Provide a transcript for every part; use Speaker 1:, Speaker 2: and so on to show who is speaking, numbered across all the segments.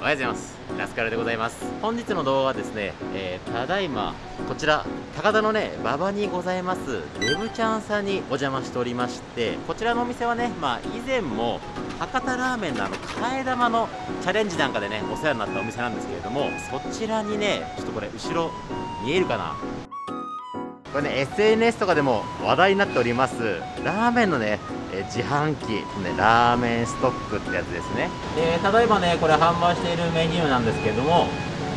Speaker 1: おはようございます。ラスカルでございます。本日の動画はですね、えー、ただいまこちら高田のね馬場にございますデブちゃんさんにお邪魔しておりましてこちらのお店はねまあ以前も博多ラーメンのあの替え玉のチャレンジなんかでねお世話になったお店なんですけれどもそちらにねちょっとこれ後ろ見えるかな？これね SNS とかでも話題になっておりますラーメンのね自販機、ね、ラーメンストックってやつですね。で例えばねこれ販売しているメニューなんですけども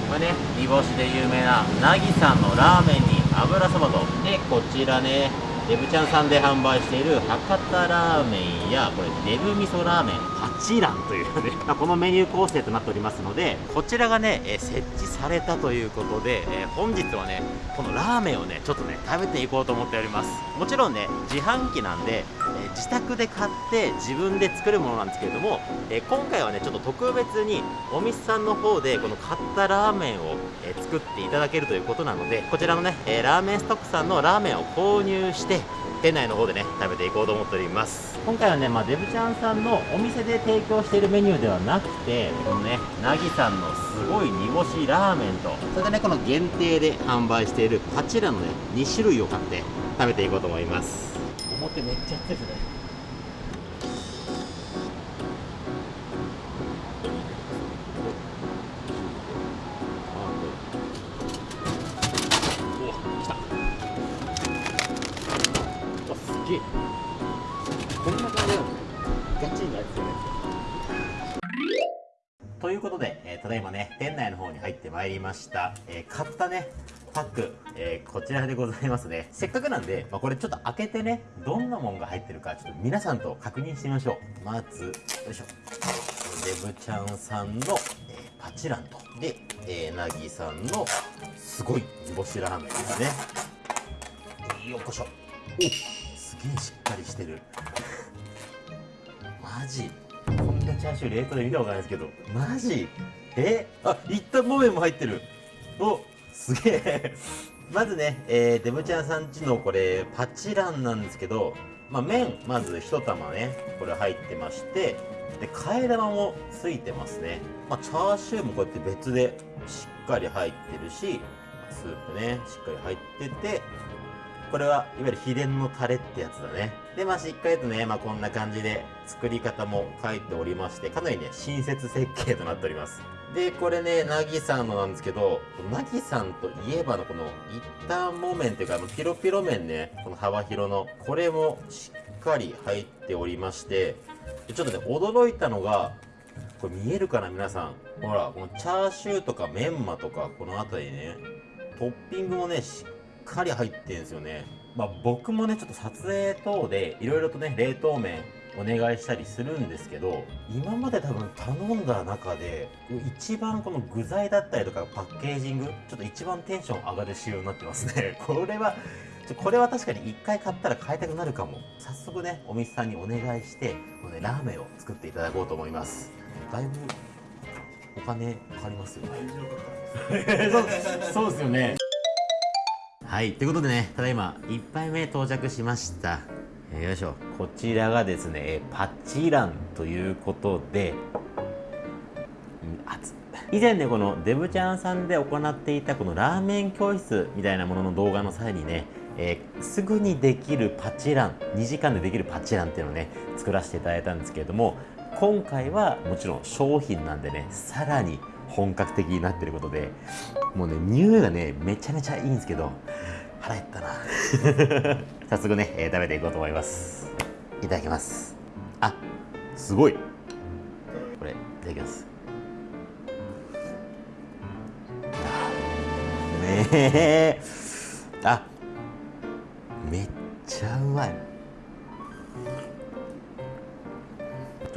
Speaker 1: これね煮干しで有名ななぎさんのラーメンに油そばと。でこちらねデブちゃんさんで販売している博多ラーメンやこれデブ味噌ラーメン八蘭というね このメニュー構成となっておりますのでこちらがね、え設置されたということで、え本日はねこのラーメンをねちょっとね食べていこうと思っております。もちろんね自販機なんで、え自宅で買って自分で作るものなんですけれども、え今回はねちょっと特別にお店さんの方でこの買ったラーメンを、え作っていただけるということなのでこちらのね、えラーメンストックさんのラーメンを購入して店内の方でね食べていこうと思っております。今回はね、まあ、デブちゃんさんのお店で提供しているメニューではなくてこのねなぎさんのすごい煮干しラーメンとそれでねこの限定で販売しているこちらのね2種類を買って食べていこうと思います。表めっちゃ熱いですねえー、買ったねパック、えー、こちらでございますね。せっかくなんで、まあ、これちょっと開けてねどんなもんが入ってるかちょっと皆さんと確認してみましょう。まずよいしょ。デブちゃんさんの、えー、パチランと。で、えー、なぎさんのすごい煮干しラーメンですね。よっこしょ。おすげえしっかりしてる。マジ。こんなチャーシュー冷凍で見たことないですけどマジ。え？あ一旦もめも入ってる。おすげえ まずね、えー、デブちゃんさんちのこれパチランなんですけどまあ、麺まず1玉ねこれ入ってましてで替え玉もついてますね、まあ、チャーシューもこうやって別でしっかり入ってるしスープねしっかり入っててこれはいわゆる秘伝のタレってやつだね。で、まあ、しっかりとね、まあ、こんな感じで作り方も書いておりまして、かなりね、親切設計となっております。で、これね、なぎさんのなんですけど、なぎさんといえばのこの一旦木綿っていうか、あの、ピロピロ麺ね、この幅広の、これもしっかり入っておりまして、ちょっとね、驚いたのが、これ見えるかな皆さん。ほら、このチャーシューとかメンマとか、この辺りね、トッピングもね、しっかり入ってるんですよね。まあ僕もね、ちょっと撮影等でいろいろとね、冷凍麺お願いしたりするんですけど、今まで多分頼んだ中で、一番この具材だったりとかパッケージング、ちょっと一番テンション上がる仕様になってますね。これは、これは確かに一回買ったら買いたくなるかも。早速ね、お店さんにお願いして、このね、ラーメンを作っていただこうと思います。だいぶお金かかりますよね。そうそうですよね。はい、ということでね、ただいま1杯目到着しました。よいしょ。こちらがですね、パチランということで、以前ね、このデブちゃんさんで行っていたこのラーメン教室みたいなものの動画の際にね、えー、すぐにできるパチラン、2時間でできるパチランっていうのをね、作らせていただいたんですけれども、今回はもちろん商品なんでね、さらに本格的になってることで、もうね、匂いがね、めちゃめちゃいいんですけど、腹減ったな。早速ね、えー、食べていこうと思います。いただきます。あ、すごい。これ、いただきます。ねえ。あ、めっちゃうまい。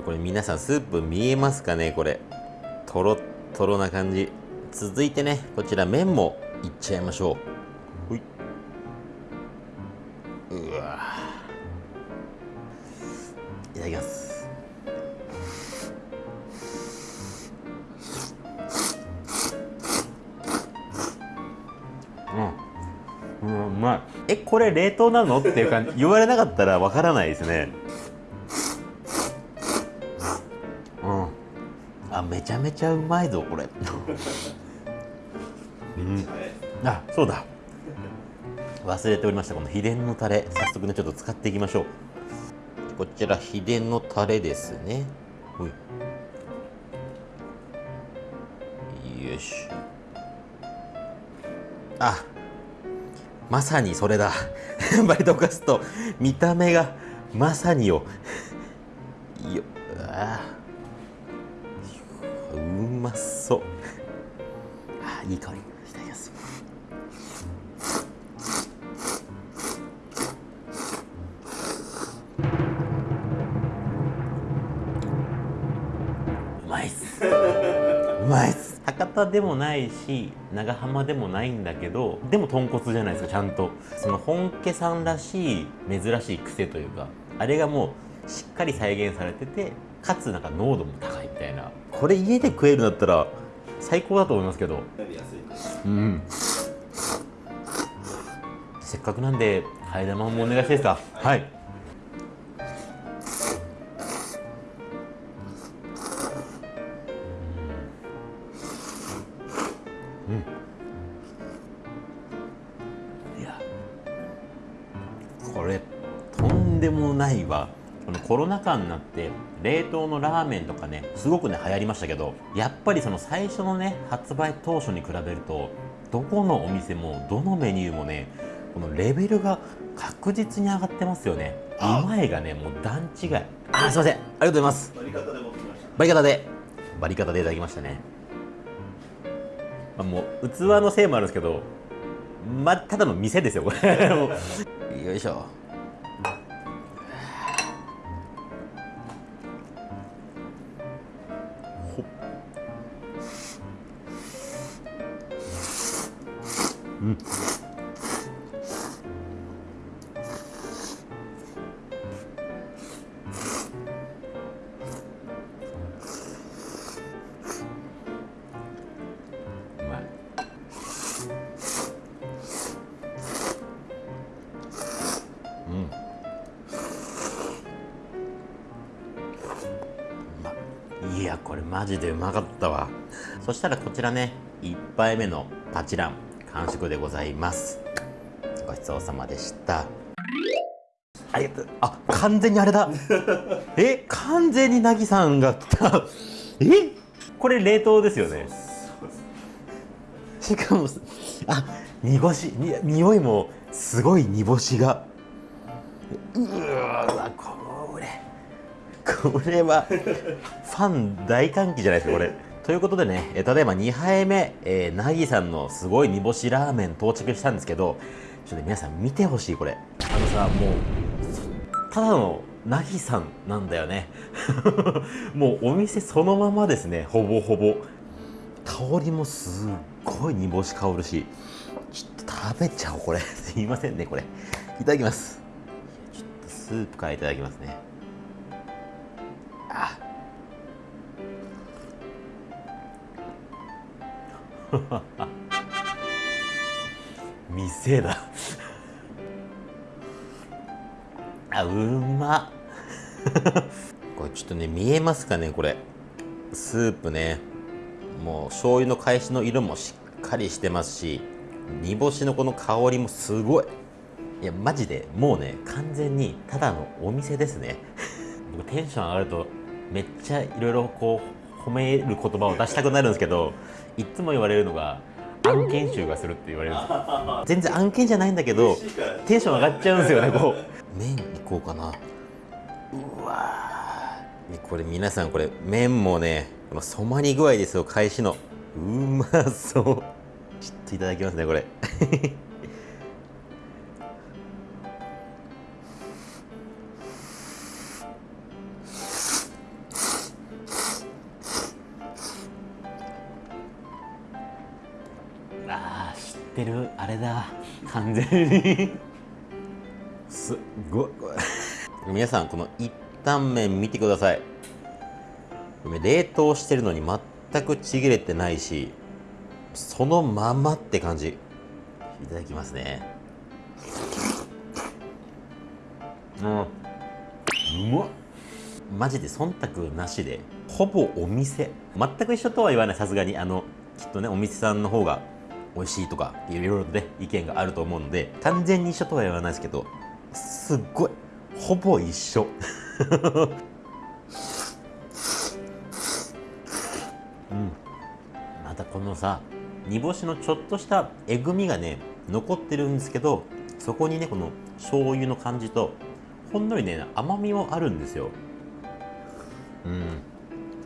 Speaker 1: これ皆さんスープ見えますかね？これ。とろっとろな感じ。続いてね、こちら麺もいっちゃいましょう。れ冷凍なの？っていう感じ、言われなかったらわからないですね。うん。あ、めちゃめちゃうまいぞこれ。うん。あそうだ。忘れておりました。この秘伝のタレ。早速ねちょっと使っていきましょう。こちら秘伝のタレですね。ほい。よしあまさにそれだ。バイトカスト。見た目がまさによ。よああ博多でもないし長浜でもないんだけどでも豚骨じゃないですかちゃんと。その本家さんらしい珍しい癖というかあれがもうしっかり再現されててかつなんか濃度も高いみたいな。これ家で食えるんだったら最高だと思いますけど。うん。せっかくなんで替え玉もお願いしていいですか？はい。いやこれとんでもないわ。このコロナ禍になって冷凍のラーメンとかねすごくね流行りましたけどやっぱりその最初のね発売当初に比べるとどこのお店もどのメニューもねこのレベルが確実に上がってますよね。うまいがねもう段違い。あーすいません。ありがとうございます。
Speaker 2: バリカタで持ってきました。
Speaker 1: バリカタで。バリカタでいただきましたね、まあ、もう器のせいもあるんですけどまあただの店ですよこれ。よいしょ。うんマジでうまかったわ。そしたらこちらね1杯目のパチラン完食でございます。ごちそうさまでした。ありがとう。あ完全にあれだ。え完全になぎさんが来た。えこれ冷凍ですよね。しかもすあ煮干しに匂いもすごい煮干しが。うわこれこれはファン大歓喜じゃないですかこれ。ということでねえただいま2杯目、えー、なぎさんのすごい煮干しラーメン到着したんですけどちょっと皆さん見てほしいこれ。あのさもうただのなぎさんなんだよね。もうお店そのままですねほぼほぼ。香りもすっごい煮干し香るし。ちょっと食べちゃおうこれ。すいませんねこれ。いただきます。ちょっとスープからいただきますね。店だ。あうま。これちょっとね見えますかねこれ。スープね。もう醤油の返しの色もしっかりしてますし煮干しのこの香りもすごい。いやマジでもうね完全にただのお店ですね。僕テンション上がるとめっちゃいろいろこう褒める言葉を出したくなるんですけどいっつも言われるのが案件集がするって言われる。んですよ全然案件じゃないんだけどテンション上がっちゃうんですよねこう。麺いこうかな。うわー。これ皆さんこれ麺もねこの染まり具合ですよ返しの。うまそう。ちょっといただきますねこれってる？あれだ。完全に。すっごい。皆さんこの一旦麺見てください。冷凍してるのに全くちぎれてないしそのままって感じ。いただきますね。うん。うまっマジで忖度なしで。ほぼお店。全く一緒とは言わない。さすがに。あのきっとねお店さんの方が美味しいとかいろいろとね意見があると思うので完全に一緒とは言わないですけどすっごいほぼ一緒。うん。またこのさ煮干しのちょっとしたえぐみがね残ってるんですけどそこにねこの醤油の感じとほんのりね甘みもあるんですよ。うん。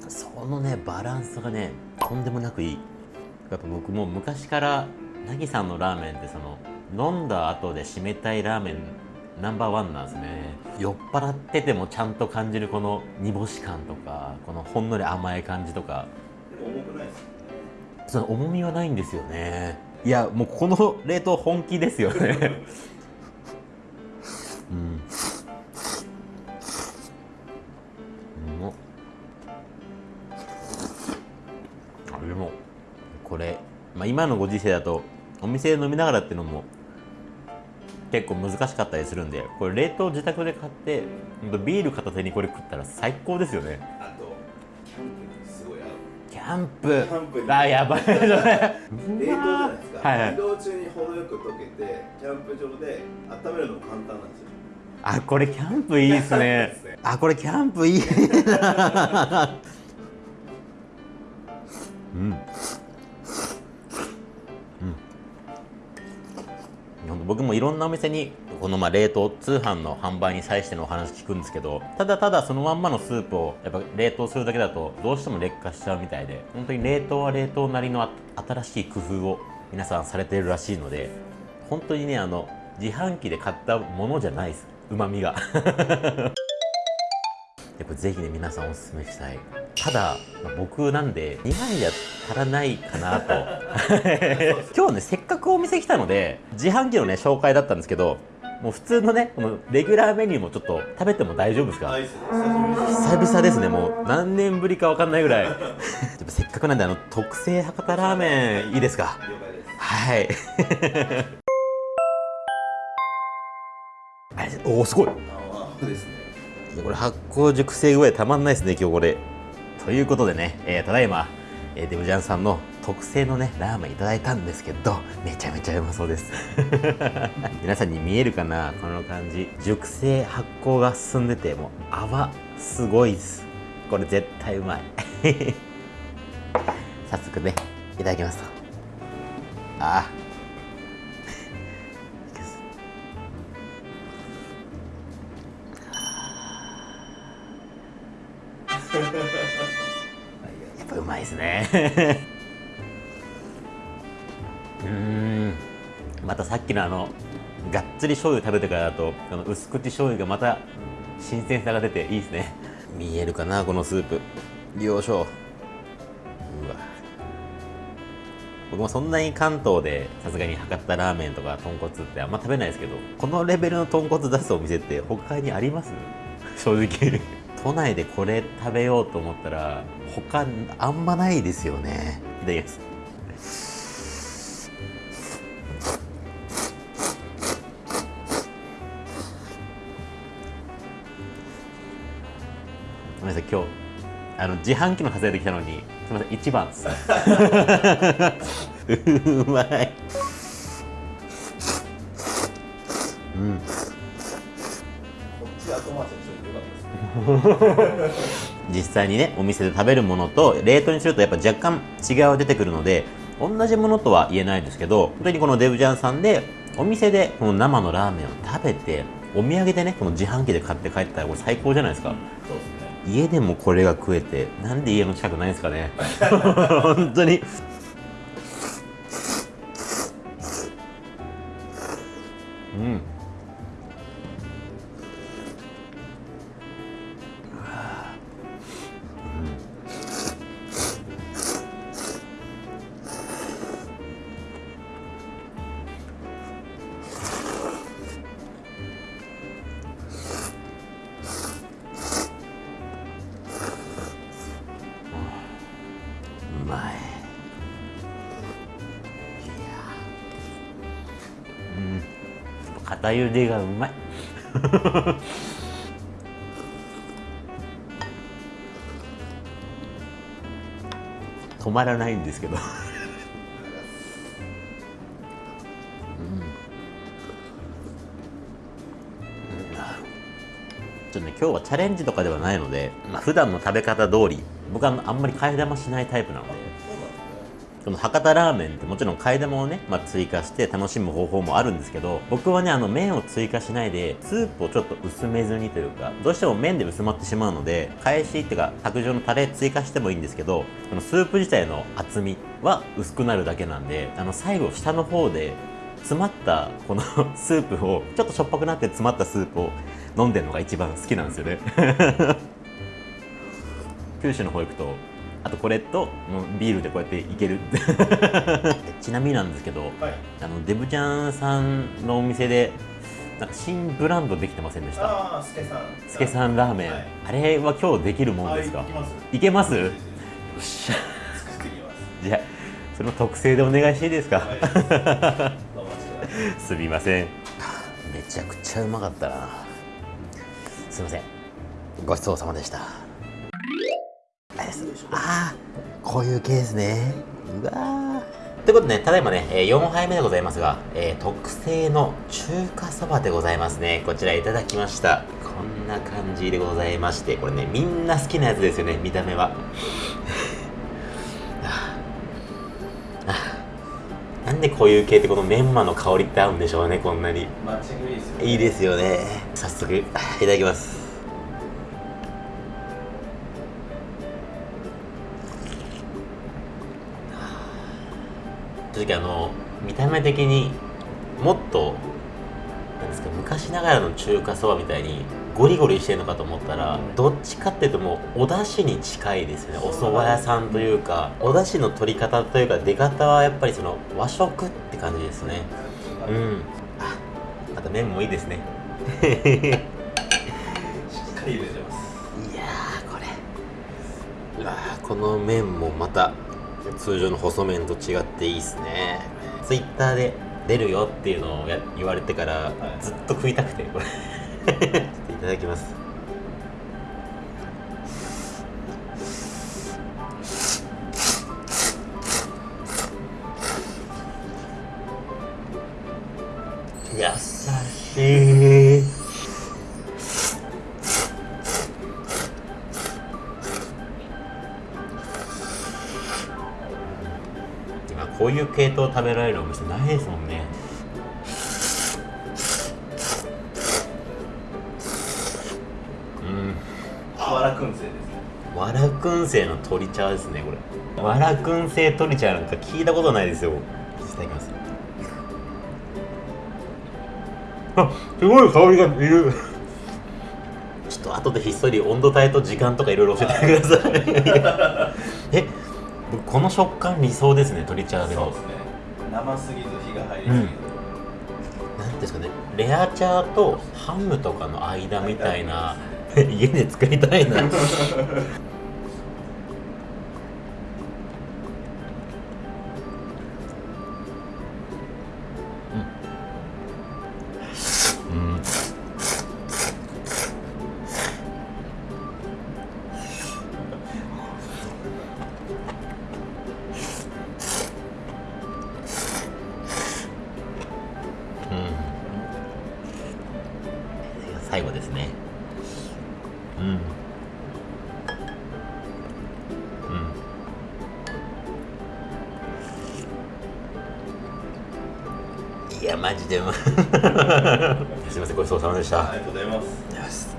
Speaker 1: そのねバランスがねとんでもなくいい。やっぱ僕も昔からなぎさんのラーメンってその飲んだ後で締めたいラーメンナンバーワンなんですね。酔っ払っててもちゃんと感じるこの煮干し感とかこのほんのり甘い感じとか。
Speaker 2: でも重くないです。
Speaker 1: その重みはないんですよね。いやもうこの冷凍本気ですよね 今のご時世だとお店で飲みながらっていうのも結構難しかったりするんでこれ冷凍自宅で買ってビール片手にこれ食ったら最高ですよね。
Speaker 2: あとキャンプ
Speaker 1: キャンプ。あやばい
Speaker 2: 冷凍じゃないですか、
Speaker 1: はいはい。
Speaker 2: 移動中に程よく溶けてキャンプ場で温めるのも簡単なんですよ。
Speaker 1: あこれキャンプいいですね。
Speaker 2: ね。
Speaker 1: あこれキャンプいいな。うん僕もいろんなお店にこのまあ冷凍通販の販売に際してのお話聞くんですけどただただそのまんまのスープをやっぱ冷凍するだけだとどうしても劣化しちゃうみたいで本当に冷凍は冷凍なりの新しい工夫を皆さんされているらしいので本当にねあの自販機で買ったものじゃないです。うまみが。やっぱぜひね皆さんおすすめしたい。ただ、まあ僕なんで2杯じゃ足らないかなと。今日ねせっかくお店来たので自販機のね紹介だったんですけどもう普通のねこのレギュラーメニューもちょっと食べても大丈夫ですか？
Speaker 2: 久
Speaker 1: 々です。ねもう何年ぶりか分かんないぐらい。やっぱせっかくなんであの特製博多ラーメンいいですか？
Speaker 2: 了解です。
Speaker 1: はい。おおすごい。
Speaker 2: ああですね
Speaker 1: いやこれ発酵熟成具合たまんないですね今日これ。ということでね、えーただいま、えーデブジャンさんの特製のねラーメンいただいたんですけどめちゃめちゃうまそうです。皆さんに見えるかなこの感じ。熟成発酵が進んでてもう泡すごいです。これ絶対うまい。早速ねいただきますと。ああね。うん。またさっきのあのがっつり醤油食べてからだとこの薄口醤油がまた新鮮さが出ていいですね。見えるかなこのスープ。よいしょ。うわ。僕もそんなに関東でさすがに博多ラーメンとか豚骨ってあんま食べないですけどこのレベルの豚骨出すお店って他にあります？正直。都内でこれ食べようと思ったら他あんまないですよね。いただきますごめんなさい今日あの自販機の数えてきたのにすみません1番です。うまい。うん。実際にねお店で食べるものと冷凍にするとやっぱ若干違いは出てくるので同じものとは言えないですけど本当にこのデブジャンさんでお店でこの生のラーメンを食べてお土産でねこの自販機で買って帰ったらこれ最高じゃないですか。
Speaker 2: そうですね。
Speaker 1: 家でもこれが食えてなんで家の近くないんですかね。本当に。うんかゆでがうまい。止まらないんですけど。ちょっとね、今日はチャレンジとかではないので、まあ、普段の食べ方通り僕はあんまり替え玉しないタイプなので。その博多ラーメンってもちろん替え玉をね、まあ、追加して楽しむ方法もあるんですけど僕はねあの麺を追加しないでスープをちょっと薄めずにというかどうしても麺で薄まってしまうので返しっていうか卓上のタレ追加してもいいんですけどこのスープ自体の厚みは薄くなるだけなんであの最後下の方で詰まったこの スープをちょっとしょっぱくなって詰まったスープを飲んでるのが一番好きなんですよね。九州の方行くとあとこれともうビールでこうやっていける。ちなみになんですけど
Speaker 2: はい。
Speaker 1: あのデブちゃんさんのお店でなんか新ブランドできてませんでした？
Speaker 2: ああすけさん。
Speaker 1: すけさんラーメン、
Speaker 2: はい。
Speaker 1: あれは今日できるもんですか？
Speaker 2: はい
Speaker 1: けます？よ
Speaker 2: よ
Speaker 1: っしゃ。
Speaker 2: 作ります。
Speaker 1: じゃあその特製でお願いしていいですか、
Speaker 2: はい。
Speaker 1: すみません。めちゃくちゃうまかったな。すいません。ごちそうさまでしたああーこういう系ですねうわーということでね、ただいまね、えー4杯目でございますが、えー特製の中華そばでございますね。こちらいただきました。こんな感じでございまして、これね、みんな好きなやつですよね、見た目は。なんでこういう系ってこのメンマの香りって合うんでしょうね、こんなに。
Speaker 2: いいですよね。
Speaker 1: 早速、いただきます。正直あの、見た目的にもっと、なんですか、昔ながらの中華そばみたいにゴリゴリしてるのかと思ったら、どっちかっていうともうお出汁に近いですよね。お蕎麦屋さんというか、お出汁の取り方というか出方はやっぱりその和食って感じですね。うん。あ、また麺もいいですね。
Speaker 2: しっかり入れてます
Speaker 1: いやーこれうわーこの麺もまた通常の細麺と違っていいっすね。ツイッターで出るよっていうのをや言われてから、
Speaker 2: い。
Speaker 1: ずっと食いたくてこれ。いただきますこういう系統食べられるお店ないですもんね。うん。
Speaker 2: わらくんせいですね。
Speaker 1: わらくん製の鶏茶ですねこれ。わらくん製鶏茶なんか聞いたことないですよ。いただきます。あすごい香りがいる。ちょっと後でひっそり温度帯と時間とかいろいろ教えてくださいこの食感理想ですね鶏茶でも。
Speaker 2: そうですね。生すぎず火が入りすぎず、
Speaker 1: なんていうんですかねレア茶とハムとかの間みたいな。家で作りたいないやマジで。すいませんごちそうさまでした。
Speaker 2: ありがとうございます。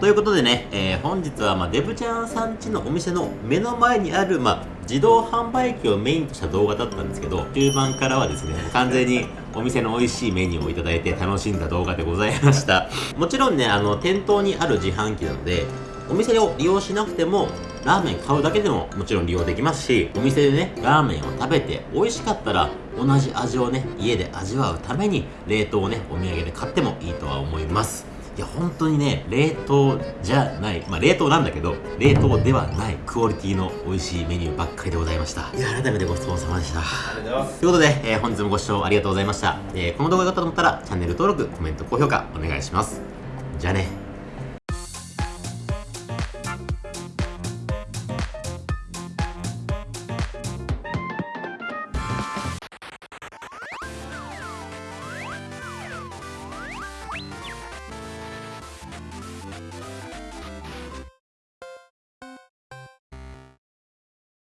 Speaker 1: ということでね、えー本日は、まあ、デブちゃんさんちのお店の目の前にある、まあ、自動販売機をメインとした動画だったんですけど中盤からはですね完全にお店の美味しいメニューをいただいて楽しんだ動画でございました。もちろんねあの店頭にある自販機なのでお店を利用しなくてもラーメン買うだけでももちろん利用できますしお店でねラーメンを食べて美味しかったら同じ味をね家で味わうために冷凍をねお土産で買ってもいいとは思います。いや本当にね冷凍じゃないまあ冷凍なんだけど冷凍ではないクオリティの美味しいメニューばっかりでございました。いや改めてごちそうさまでした。
Speaker 2: ありがとうございます。
Speaker 1: ということで、えー本日もご視聴ありがとうございました、えーこの動画が良かったと思ったらチャンネル登録コメント高評価お願いします。じゃあね